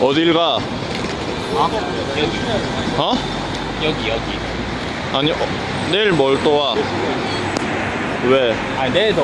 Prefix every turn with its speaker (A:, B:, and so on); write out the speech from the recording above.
A: 어딜 가?
B: 어? 아? 여기
A: 어?
B: 여기 여기
A: 아니 어, 내일 뭘 또 와? 왜?
B: 아 내일도